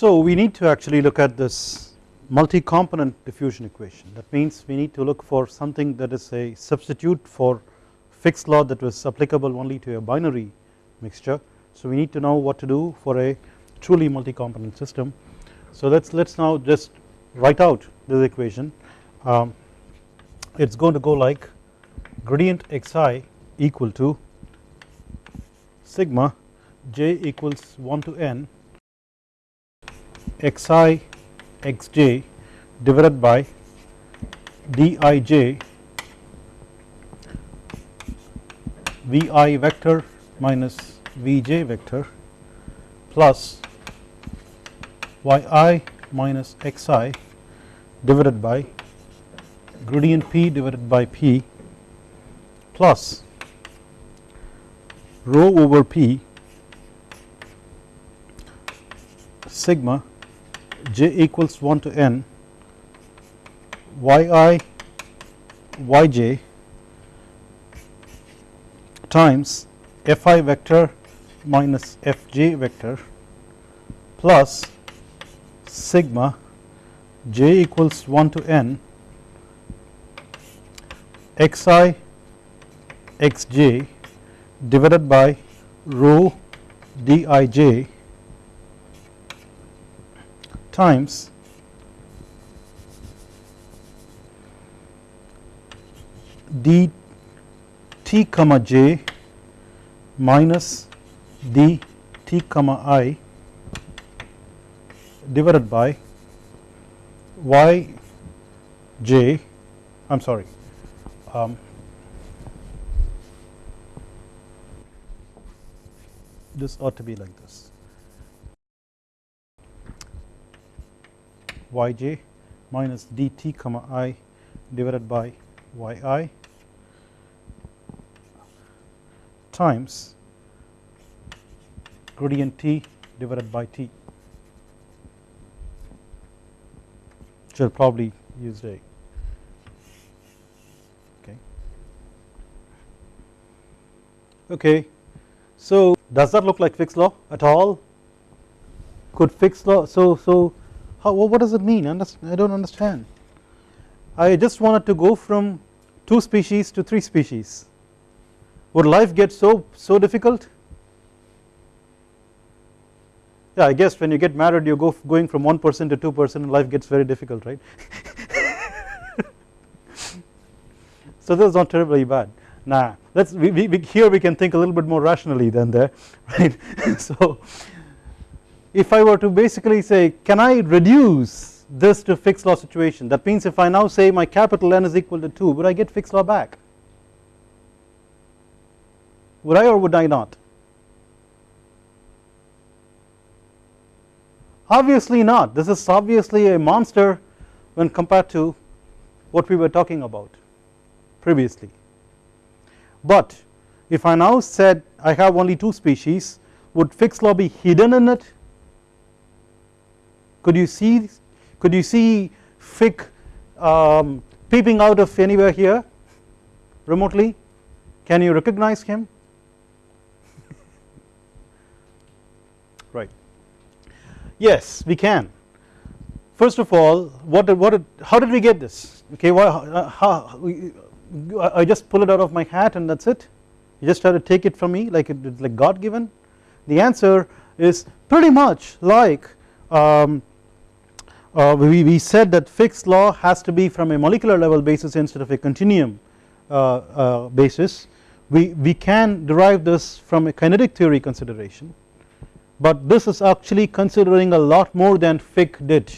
So we need to actually look at this multi-component diffusion equation that means we need to look for something that is a substitute for Fick's law that was applicable only to a binary mixture. So we need to know what to do for a truly multi-component system. So let's let's now just write out this equation. Um, it's going to go like gradient xi equal to sigma j equals 1 to n xi xj divided by dij vi vector minus vj vector plus yi minus xi divided by gradient p divided by p plus rho over p sigma j equals 1 to n yi yj times fi vector minus fj vector plus sigma j equals 1 to n xi xj divided by rho dij times. D t comma j minus d t comma i divided by y j I am sorry um, this ought to be like this yj minus dt comma i divided by yi times gradient t divided by t should probably use a okay. Okay. So does that look like Fick's law at all? Could Fick's law so so how what does it mean? I don't understand. I just wanted to go from 2 species to 3 species. Would life get so so difficult? Yeah I guess when you get married you go going from 1 person to 2 person life gets very difficult right? So this is not terribly bad. Nah let's we, we, here we can think a little bit more rationally than there right? So if I were to basically say can I reduce this to Fick's law situation? That means if I now say my capital N is equal to 2 would I get Fick's law back? Would I or would I not? Obviously not. This is obviously a monster when compared to what we were talking about previously. But if I now said I have only 2 species would Fick's law be hidden in it could you see could you see Fick um, peeping out of anywhere here remotely? Can you recognize him? Right. Yes we can. First of all what what how did we get this? Okay why how I just pull it out of my hat and that is it. You just try to take it from me like it's like God given. The answer is pretty much like um, uh, we, we said that Fick's law has to be from a molecular level basis instead of a continuum uh, uh, basis. We, we can derive this from a kinetic theory consideration but this is actually considering a lot more than Fick did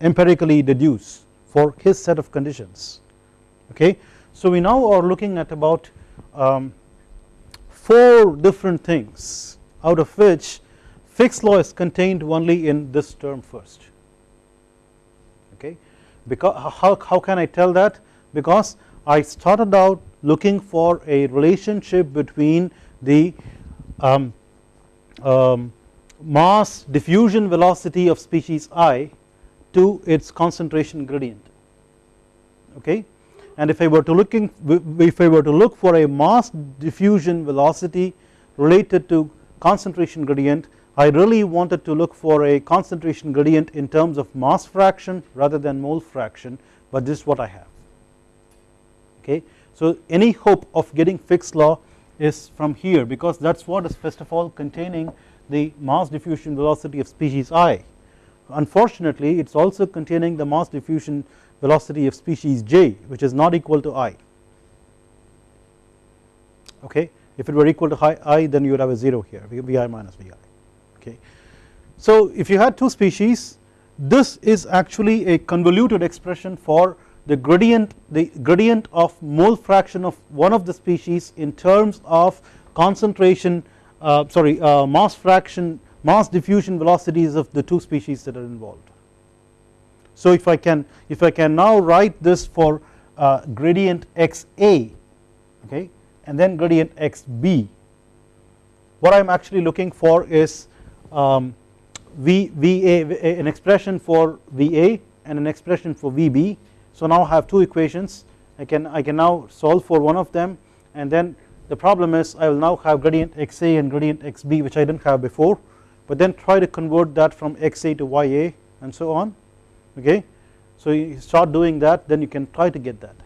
empirically deduce for his set of conditions. Okay. So we now are looking at about um, 4 different things out of which Fick's law is contained only in this term first because how, how can I tell that? Because I started out looking for a relationship between the um, um, mass diffusion velocity of species i to its concentration gradient. Okay? And if I were to looking if I were to look for a mass diffusion velocity related to concentration gradient I really wanted to look for a concentration gradient in terms of mass fraction rather than mole fraction but this is what I have okay. So any hope of getting Fick's law is from here because that is what is first of all containing the mass diffusion velocity of species i. Unfortunately it is also containing the mass diffusion velocity of species j which is not equal to i okay if it were equal to i then you would have a 0 here vi minus vi okay. So if you had two species this is actually a convoluted expression for the gradient the gradient of mole fraction of one of the species in terms of concentration uh, sorry uh, mass fraction mass diffusion velocities of the two species that are involved. So if I can if I can now write this for uh, gradient xa okay and then gradient xb what I am actually looking for is um, v, VA an expression for VA and an expression for VB so now I have two equations I can I can now solve for one of them and then the problem is I will now have gradient XA and gradient XB which I did not have before but then try to convert that from XA to YA and so on okay. So you start doing that then you can try to get that.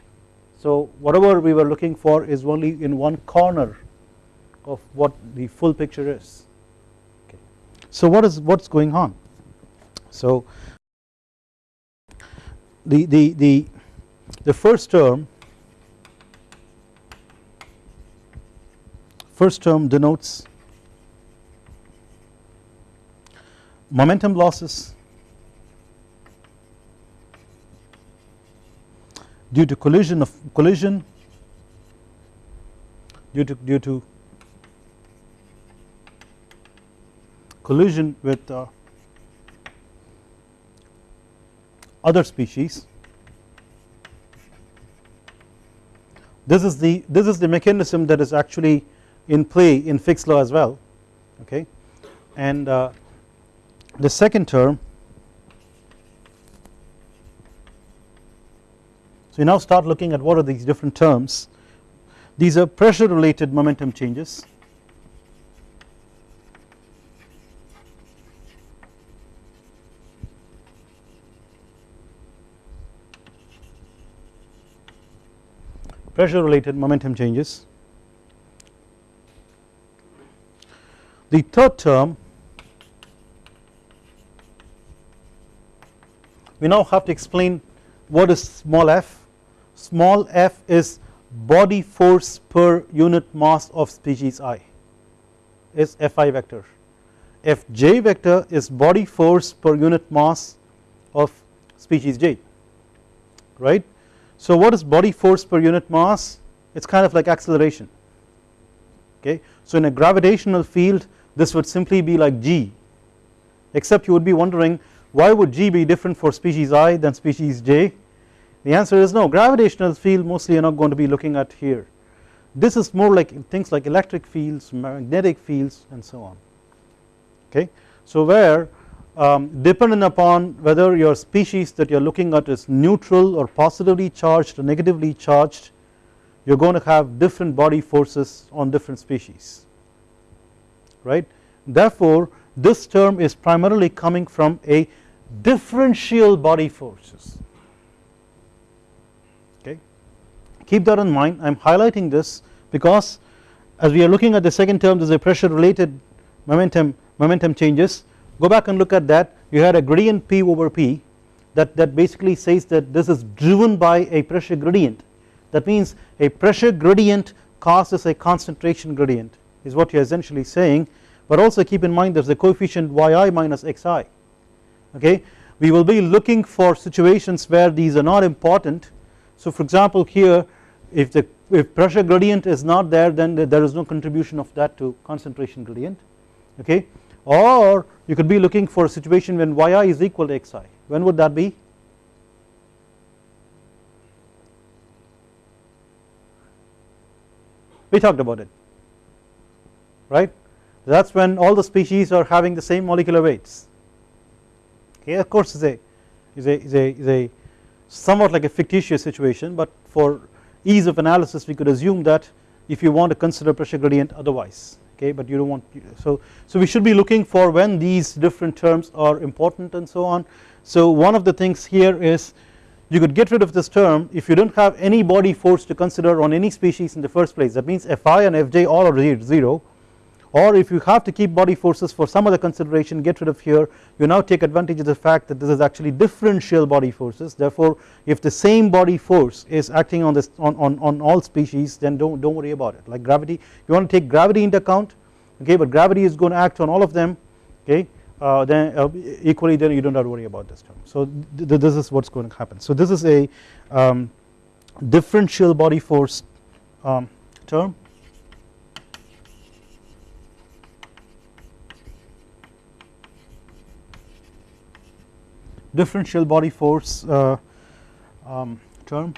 So whatever we were looking for is only in one corner of what the full picture is. So what is what is going on? So the the the the first term first term denotes momentum losses due to collision of collision due to due to collision with uh, other species. This is the this is the mechanism that is actually in play in Fick's law as well okay? And uh, the second term so we now start looking at what are these different terms. These are pressure related momentum changes pressure related momentum changes. The third term we now have to explain what is small f, small f is body force per unit mass of species i is fi vector, fj vector is body force per unit mass of species j right so what is body force per unit mass? It is kind of like acceleration. Okay. So in a gravitational field this would simply be like g except you would be wondering why would g be different for species i than species j? The answer is no. Gravitational field mostly you are not going to be looking at here. This is more like things like electric fields magnetic fields and so on. Okay? So where um, dependent upon whether your species that you are looking at is neutral or positively charged or negatively charged you are going to have different body forces on different species right. Therefore this term is primarily coming from a differential body forces okay. Keep that in mind I am highlighting this because as we are looking at the second term there is a pressure related momentum momentum changes go back and look at that. You had a gradient P over P that, that basically says that this is driven by a pressure gradient. That means a pressure gradient causes a concentration gradient is what you are essentially saying. But also keep in mind there is a coefficient yi minus xi okay? We will be looking for situations where these are not important. So for example here if the if pressure gradient is not there then there is no contribution of that to concentration gradient okay or you could be looking for a situation when yi is equal to xi when would that be? We talked about it. Right? That is when all the species are having the same molecular weights. Okay of course is a is a is a is a somewhat like a fictitious situation but for ease of analysis we could assume that if you want to consider pressure gradient otherwise okay but you don't want so so we should be looking for when these different terms are important and so on. So one of the things here is you could get rid of this term if you don't have any body force to consider on any species in the first place. That means Fi and Fj all are 0 or if you have to keep body forces for some other consideration get rid of here you now take advantage of the fact that this is actually differential body forces. Therefore if the same body force is acting on this on, on, on all species then don't, don't worry about it. Like gravity you want to take gravity into account okay but gravity is going to act on all of them okay uh, then uh, equally then you don't have to worry about this term. So th this is what's going to happen. So this is a um, differential body force um, term differential body force uh, um, term.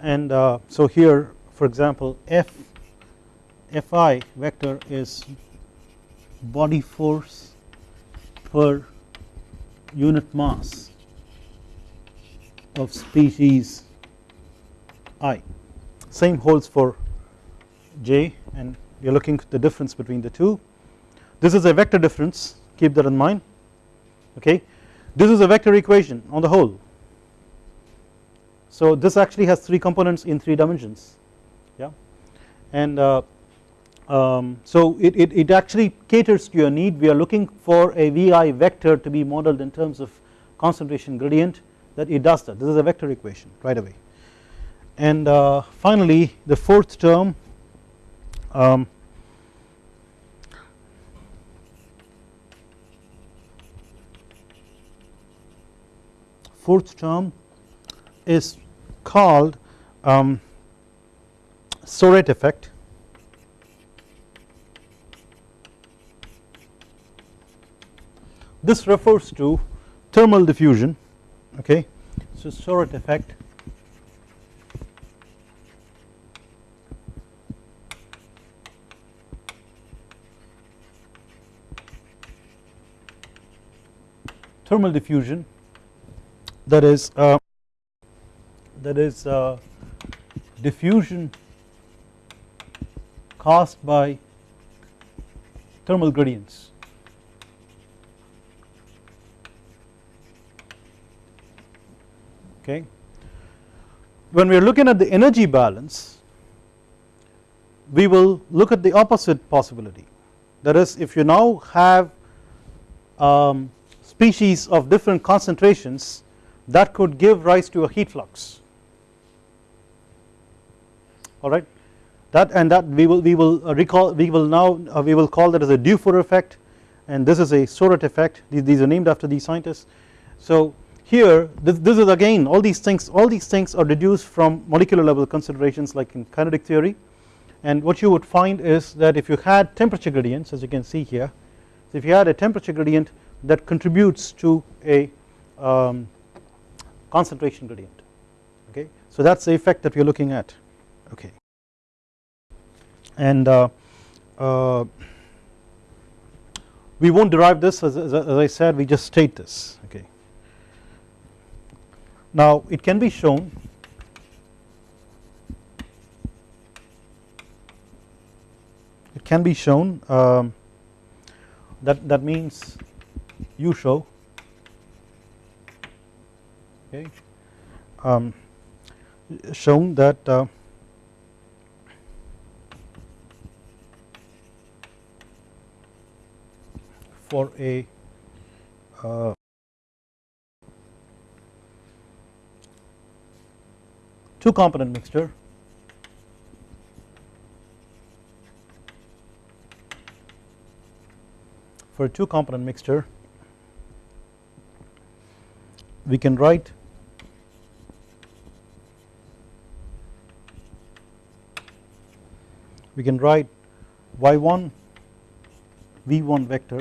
And uh, so here for example F Fi vector is body force per unit mass of species i. Same holds for j and we are looking at the difference between the two. This is a vector difference keep that in mind okay? This is a vector equation on the whole. So this actually has three components in three dimensions. Yeah? And uh, um, so it, it, it, actually caters to your need. We are looking for a VI vector to be modeled in terms of concentration gradient that it does that. This is a vector equation right away. And uh, finally the fourth term um, fourth term is called um, Soret effect. This refers to thermal diffusion okay? So Soret effect thermal diffusion that is uh, that is uh, diffusion caused by thermal gradients. Okay. When we are looking at the energy balance we will look at the opposite possibility. That is if you now have um, species of different concentrations that could give rise to a heat flux. Alright that and that we will we will uh, recall we will now uh, we will call that as a Dufour effect and this is a Soret effect. These, these are named after these scientists. So here this, this is again all these things all these things are deduced from molecular level considerations like in kinetic theory. And what you would find is that if you had temperature gradients as you can see here if you had a temperature gradient that contributes to a um, concentration gradient okay? So that's the effect that we are looking at okay? And uh, uh, we won't derive this as, as, as, I said we just state this okay? Now it can be shown it can be shown um, that that means you show okay. Um, shown that uh, for a uh, two component mixture for a two component mixture we can write we can write y1 v1 vector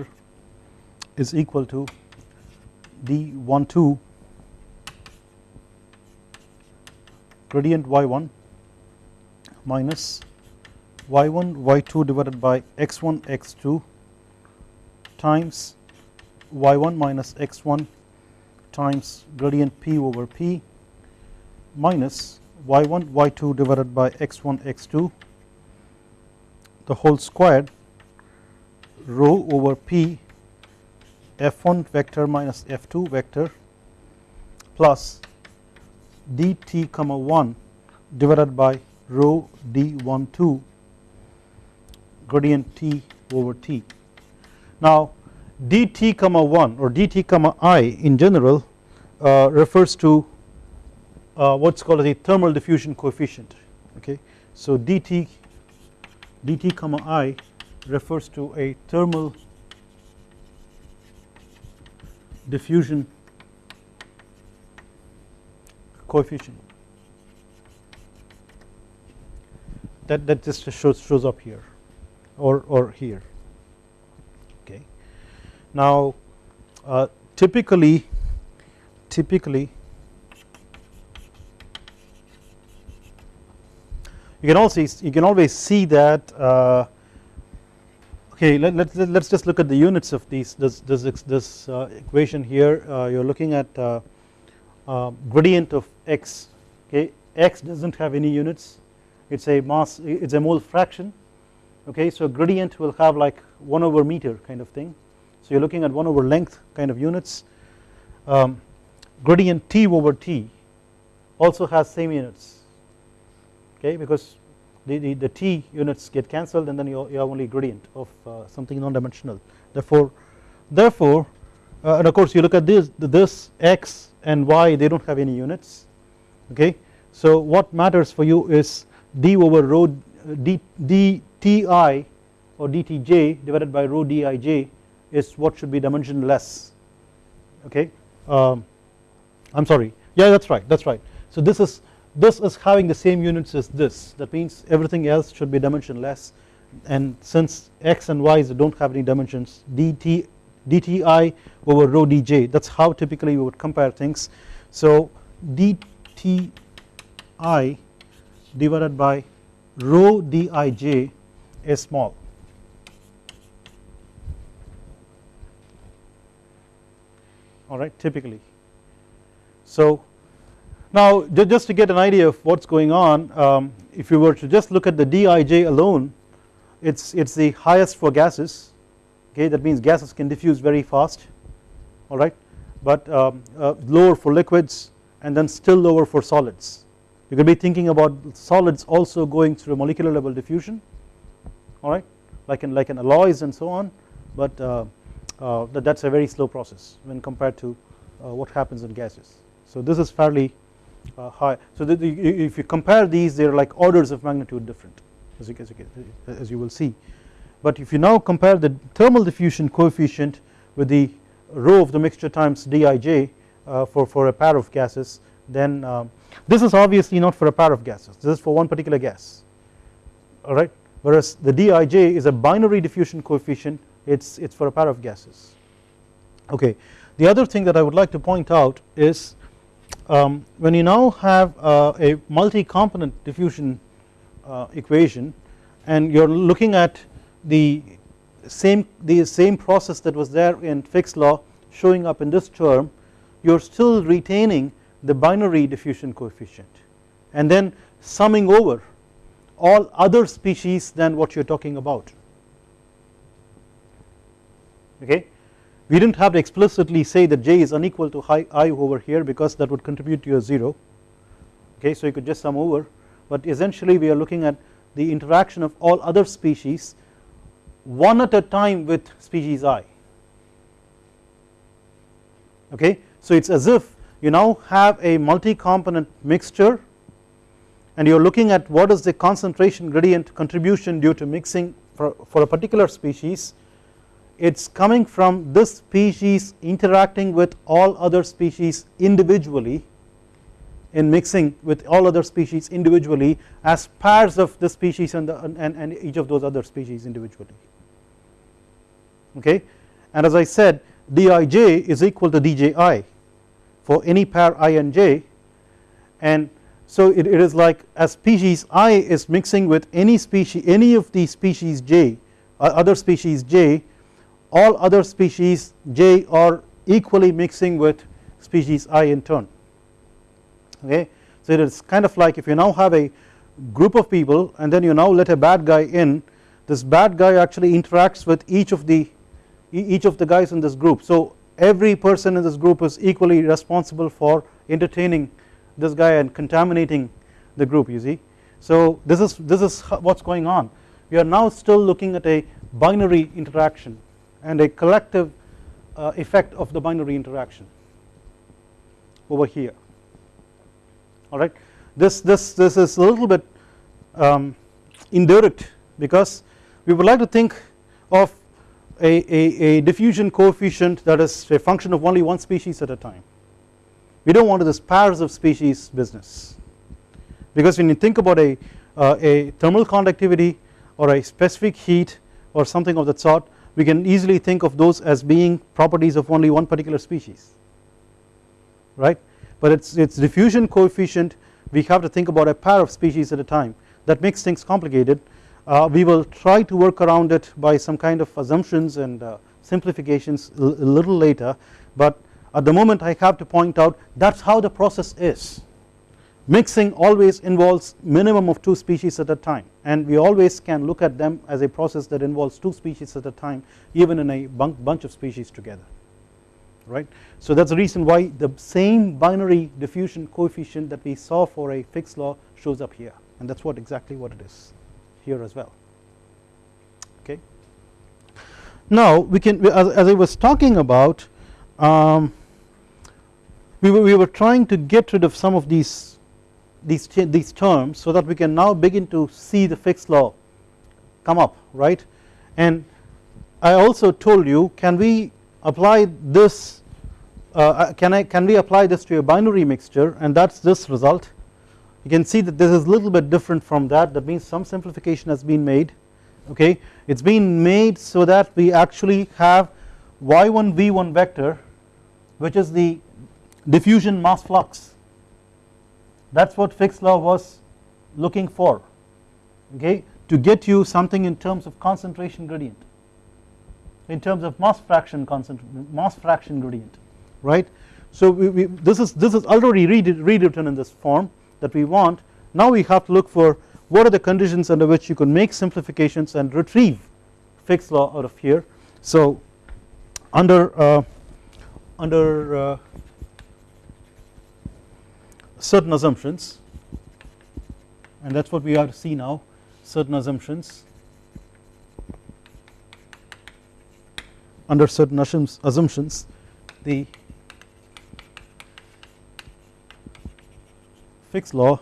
is equal to d12 gradient y1 minus y1 y2 divided by x1 x2 times y1 minus x1 times gradient p over p minus y1 y2 divided by x1 x2 the whole squared rho over p f1 vector minus f2 vector plus dt comma 1 divided by rho d12 gradient t over t. Now dt comma 1 or dt comma i in general uh, refers to uh, what is called as a thermal diffusion coefficient okay. So dt dt comma i refers to a thermal diffusion coefficient that, that just shows, shows up here or, or here okay. Now uh, typically typically you can also you can always see that uh, okay let, let, let's just look at the units of these this this, this uh, equation here. Uh, you're looking at uh, uh, gradient of x okay? X doesn't have any units. It's a mass it's a mole fraction okay? So gradient will have like 1 over meter kind of thing. So you're looking at 1 over length kind of units. Um, gradient t over t also has same units okay because the, the, the t units get cancelled and then you, you have only gradient of uh, something non-dimensional. Therefore therefore uh, and of course you look at this this x and y they do not have any units. Okay so what matters for you is d over rho d, dti or dtj divided by rho dij is what should be dimensionless. Okay um, I am sorry. Yeah that is right that is right. So this is this is having the same units as this. That means everything else should be dimensionless. And since x and y do not have any dimensions dt dti over rho dj that is how typically we would compare things. So dti divided by rho dij is small. Alright typically. So now just to get an idea of what is going on um, if you were to just look at the dij alone it's it's the highest for gases. Okay that means gases can diffuse very fast. Alright but um, uh, lower for liquids and then still lower for solids. You could be thinking about solids also going through molecular level diffusion. Alright like in like in alloys and so on. But uh, uh, that's a very slow process when compared to uh, what happens in gases. So this is fairly uh, high. So the, the, if you compare these they are like orders of magnitude different as you, as you, as you will see. But if you now compare the thermal diffusion coefficient with the rho of the mixture times dij uh, for, for a pair of gases then um, this is obviously not for a pair of gases. This is for one particular gas. Alright? Whereas the dij is a binary diffusion coefficient it's it's for a pair of gases. Okay. The other thing that I would like to point out is um, when you now have uh, a multi-component diffusion uh, equation and you're looking at the same the same process that was there in Fick's law showing up in this term you're still retaining the binary diffusion coefficient and then summing over all other species than what you are talking about. Okay we did not have to explicitly say that j is unequal to i over here because that would contribute to a 0 okay so you could just sum over. But essentially we are looking at the interaction of all other species one at a time with species i. Okay so it is as if you now have a multi-component mixture and you are looking at what is the concentration gradient contribution due to mixing for, for a particular species it is coming from this species interacting with all other species individually in mixing with all other species individually as pairs of the species and, the, and, and each of those other species individually. Okay? And as I said dij is equal to dji for any pair i and j. And so it, it is like as species i is mixing with any species any of the species j uh, other species j all other species j are equally mixing with species i in turn. Okay? So it is kind of like if you now have a group of people and then you now let a bad guy in this bad guy actually interacts with each of the each of the guys in this group. So every person in this group is equally responsible for entertaining this guy and contaminating the group you see. So this is this is what's going on. We are now still looking at a binary interaction and a collective uh, effect of the binary interaction over here. Alright this this this is a little bit um, indirect because we would like to think of a, a, a diffusion coefficient that is a function of only one species at a time. We do not want this pairs of species business because when you think about a, uh, a thermal conductivity or a specific heat or something of that sort we can easily think of those as being properties of only one particular species right? But its its diffusion coefficient. We have to think about a pair of species at a time. That makes things complicated. Uh, we will try to work around it by some kind of assumptions and uh, simplifications a little later. But at the moment I have to point out that is how the process is mixing always involves minimum of 2 species at a time and we always can look at them as a process that involves 2 species at a time even in a bunch of species together right. So that is the reason why the same binary diffusion coefficient that we saw for a Fick's law shows up here and that is what exactly what it is here as well okay. Now we can as, I was talking about um, we, were, we were trying to get rid of some of these these these terms so that we can now begin to see the Fick's law come up right? And I also told you can we apply this uh, uh, can I can we apply this to a binary mixture and that is this result? You can see that this is a little bit different from that. That means some simplification has been made okay? It has been made so that we actually have y1 v1 vector which is the diffusion mass flux that is what Fick's law was looking for okay to get you something in terms of concentration gradient in terms of mass fraction concentration mass fraction gradient right? So we, we, this is this is already rewritten in this form that we want. Now we have to look for what are the conditions under which you can make simplifications and retrieve Fick's law out of here. So under uh, under uh, certain assumptions and that is what we are to see now certain assumptions. Under certain assumptions the Fick's law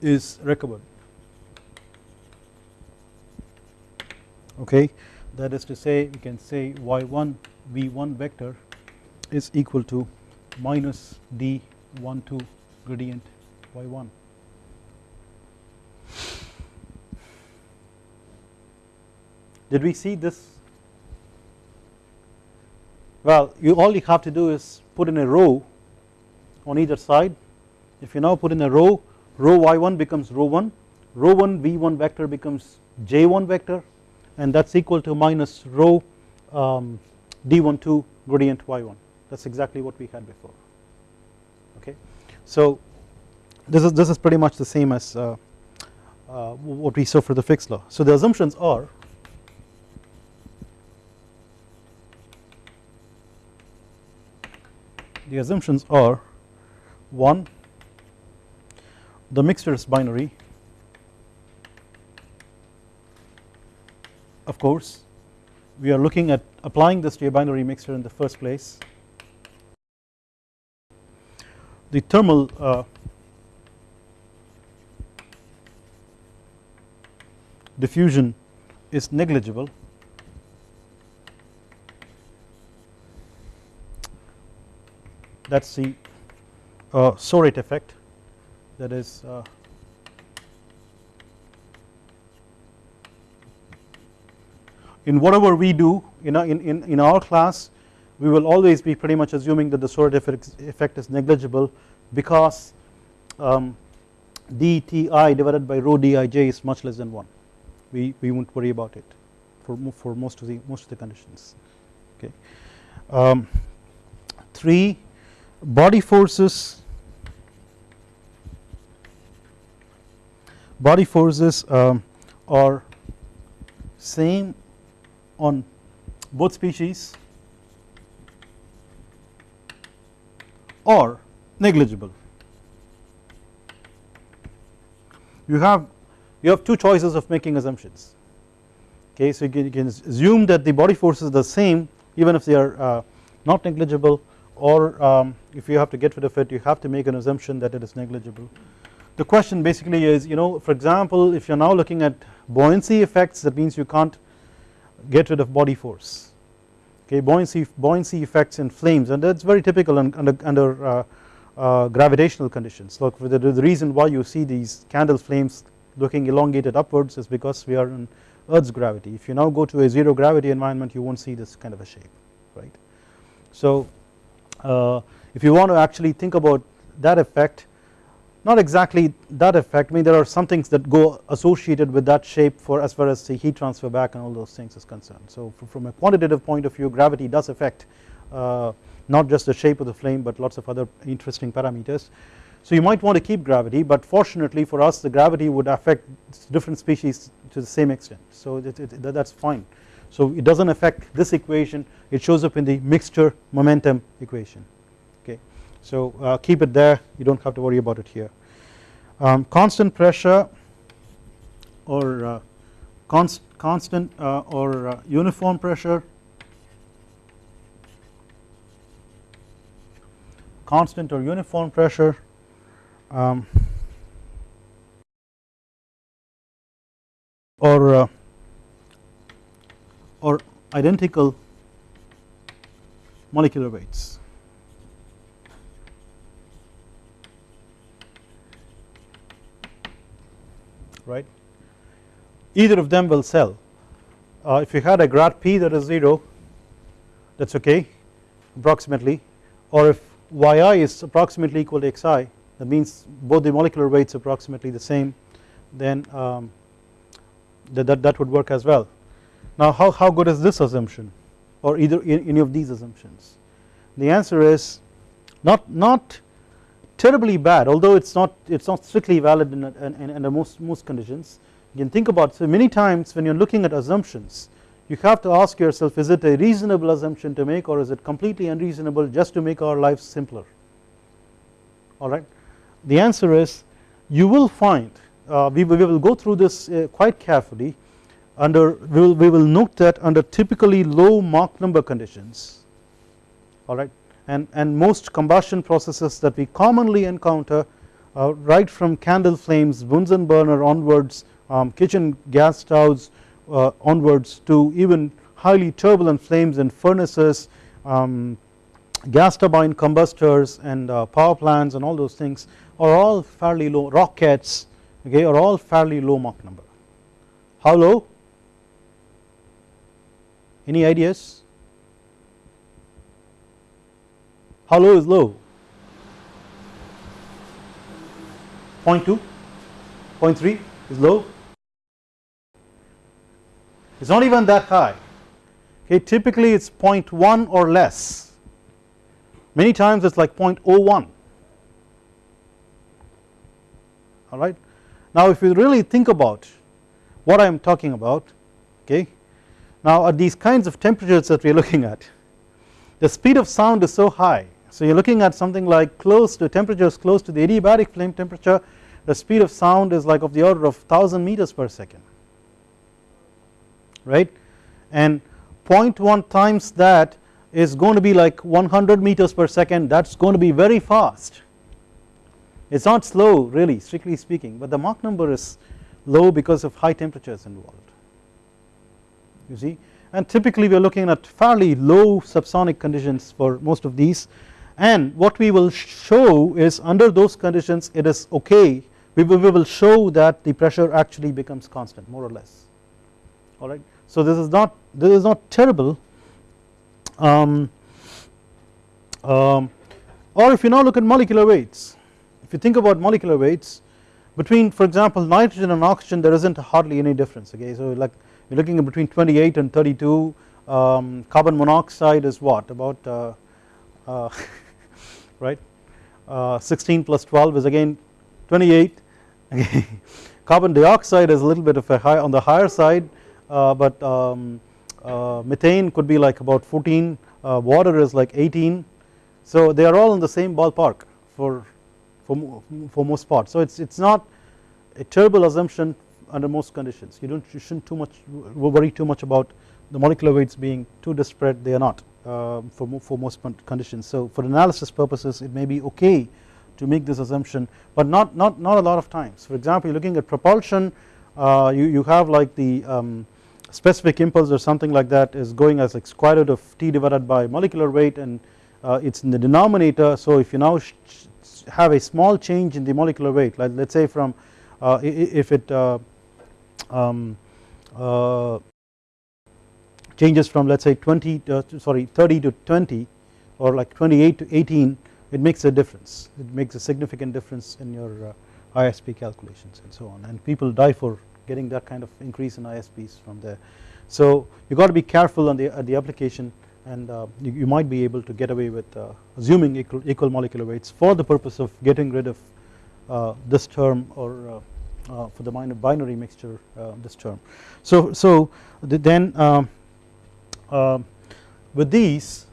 is recovered. Okay? That is to say we can say y1 v1 vector is equal to minus d12 gradient y1 did we see this? Well you all you have to do is put in a rho on either side. If you now put in a rho rho y1 becomes rho 1 rho 1 v1 vector becomes j1 vector and that is equal to minus rho um, d12 gradient y1 that is exactly what we had before. So this is this is pretty much the same as uh, uh, what we saw for the Fick's law. So the assumptions are the assumptions are 1 the mixture is binary. Of course we are looking at applying this to a binary mixture in the first place the thermal uh, diffusion is negligible. That is the uh, Soret effect. That is uh, in whatever we do in, in, in, in our class we will always be pretty much assuming that the Soret effect is negligible because um, dTi divided by rho dij is much less than 1 we, we won't worry about it for, for most of the most of the conditions. Okay. Um, 3 body forces body forces um, are same on both species or negligible. You have you have two choices of making assumptions okay so you can, you can assume that the body forces are the same even if they are uh, not negligible or um, if you have to get rid of it you have to make an assumption that it is negligible. The question basically is you know for example if you are now looking at buoyancy effects that means you can't get rid of body force okay buoyancy buoyancy effects in flames and that's very typical under, under uh, uh, gravitational conditions look the, the reason why you see these candle flames looking elongated upwards is because we are in earth's gravity if you now go to a zero gravity environment you won't see this kind of a shape right. So uh, if you want to actually think about that effect not exactly that effect I mean there are some things that go associated with that shape for as far as the heat transfer back and all those things is concerned. So from a quantitative point of view gravity does affect uh, not just the shape of the flame but lots of other interesting parameters. So you might want to keep gravity but fortunately for us the gravity would affect different species to the same extent so that is fine. So it does not affect this equation it shows up in the mixture momentum equation. So uh, keep it there you do not have to worry about it here. Um, constant pressure or uh, const, constant uh, or uh, uniform pressure constant or uniform pressure um, or uh, or identical molecular weights. Right? Either of them will sell. Uh, if you had a grad p that is 0 that is okay approximately. Or if yi is approximately equal to xi that means both the molecular weights approximately the same then um, that, that, that would work as well. Now how, how good is this assumption or either any of these assumptions? The answer is not not terribly bad although it's not it's not strictly valid in, in, in, most most conditions. You can think about so many times when you're looking at assumptions you have to ask yourself is it a reasonable assumption to make or is it completely unreasonable just to make our lives simpler? Alright the answer is you will find uh, we, we, will go through this uh, quite carefully under we will, we will note that under typically low Mach number conditions. Alright and, and most combustion processes that we commonly encounter uh, right from candle flames Bunsen burner onwards um, kitchen gas stoves uh, onwards to even highly turbulent flames in furnaces um, gas turbine combustors and uh, power plants and all those things are all fairly low rockets okay are all fairly low Mach number. How low? Any ideas? How low is low? 0.2, 0.3 is low. It's not even that high. Okay, typically it's 0.1 or less. Many times it's like 0.01 alright. Now if you really think about what I am talking about okay now at these kinds of temperatures that we are looking at the speed of sound is so high so you are looking at something like close to temperatures close to the adiabatic flame temperature the speed of sound is like of the order of 1000 meters per second right? And 0.1 times that is going to be like 100 meters per second that is going to be very fast. It is not slow really strictly speaking but the Mach number is low because of high temperatures involved. You see? And typically we are looking at fairly low subsonic conditions for most of these and what we will show is under those conditions it is okay. We will, we will show that the pressure actually becomes constant more or less. Alright. So this is not this is not terrible. Um, um, or if you now look at molecular weights if you think about molecular weights between for example nitrogen and oxygen there isn't hardly any difference okay? So like you're looking at between 28 and 32 um, carbon monoxide is what? About uh, uh, right? Uh, 16 plus 12 is again 28 okay carbon dioxide is a little bit of a high on the higher side uh, but um, uh, methane could be like about 14 uh, water is like 18 so they are all in the same ballpark for for, for most part so it's it's not a terrible assumption under most conditions. You don't you shouldn't too much worry too much about the molecular weights being too disparate. They are not uh, for, for most conditions. So for analysis purposes it may be okay to make this assumption but not not not a lot of times. For example looking at propulsion uh, you, you have like the um, specific impulse or something like that is going as like square root of t divided by molecular weight and uh, it is in the denominator. So if you now have a small change in the molecular weight like let us say from uh, if it uh, um, uh, changes from let us say 20 uh, sorry 30 to 20 or like 28 to 18 it makes a difference it makes a significant difference in your uh, ISP calculations and so on and people die for getting that kind of increase in ISPs from there. So you got to be careful on the, uh, the application and uh, you, you, might be able to get away with uh, assuming equal, equal, molecular weights for the purpose of getting rid of uh, this term or uh, for the binary mixture this term. So, so the, then um, Um, with these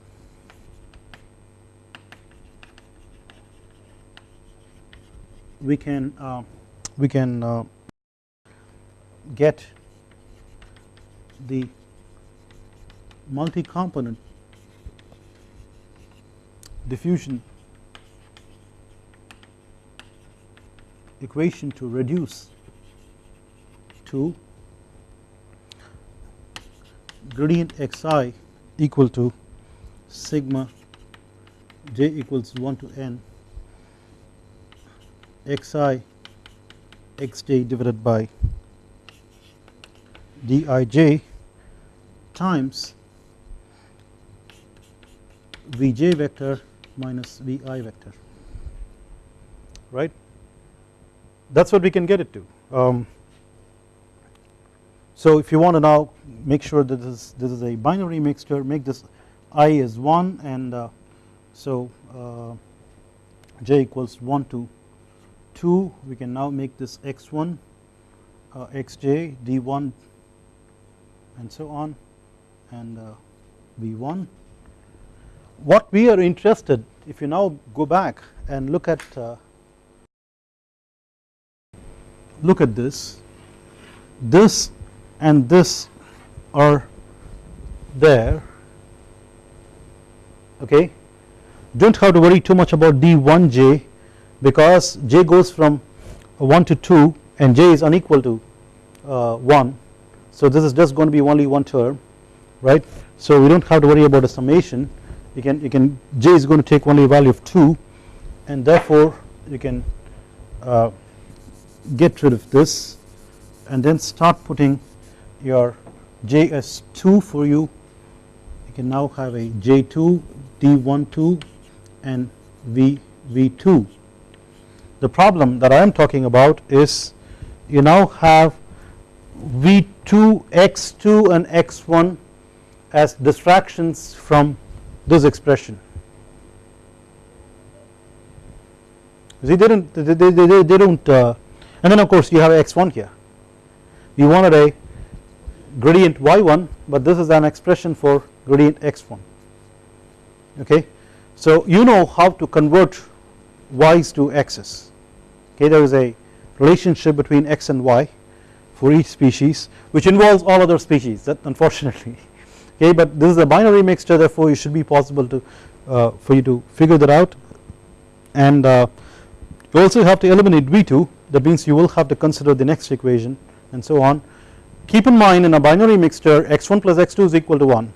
we can uh, we can uh, get the multi-component diffusion equation to reduce to gradient xi equal to sigma j equals 1 to n xi xj divided by dij times Vj vector minus Vi vector right that is what we can get it to. Um, so if you want to now make sure that this, this is a binary mixture make this i is 1 and uh, so uh, j equals 1 to 2 we can now make this x1 uh, xj d1 and so on and uh, V1. What we are interested if you now go back and look at uh, look at this this and this are there okay? Do not have to worry too much about d1j because j goes from 1 to 2 and j is unequal to uh, 1 so this is just going to be only one term right? So we do not have to worry about a summation. You can you can j is going to take only a value of 2 and therefore you can uh, get rid of this and then start putting your JS2 for you. You can now have a j2 d12 and v v2 the problem that I am talking about is you now have V2 x2 and x1 as distractions from this expression. They don't they, they, they, they don't uh, and then of course you have x1 here. You wanted a gradient y1 but this is an expression for gradient x1 okay. So you know how to convert y's to x's. Okay? There is a relationship between x and y for each species which involves all other species that unfortunately. Okay? But this is a binary mixture therefore it should be possible to uh, for you to figure that out. And uh, you also have to eliminate V2 that means you will have to consider the next equation and so on keep in mind in a binary mixture x1 plus x2 is equal to 1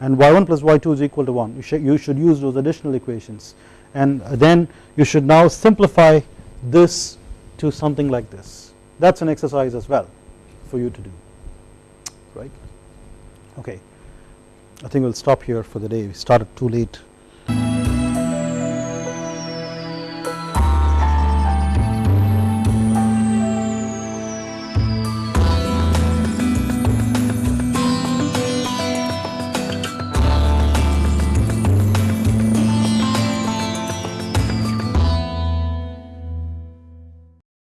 and y1 plus y2 is equal to 1 you should, you should use those additional equations. And then you should now simplify this to something like this. That is an exercise as well for you to do. Right? Okay. I think we will stop here for the day. We started too late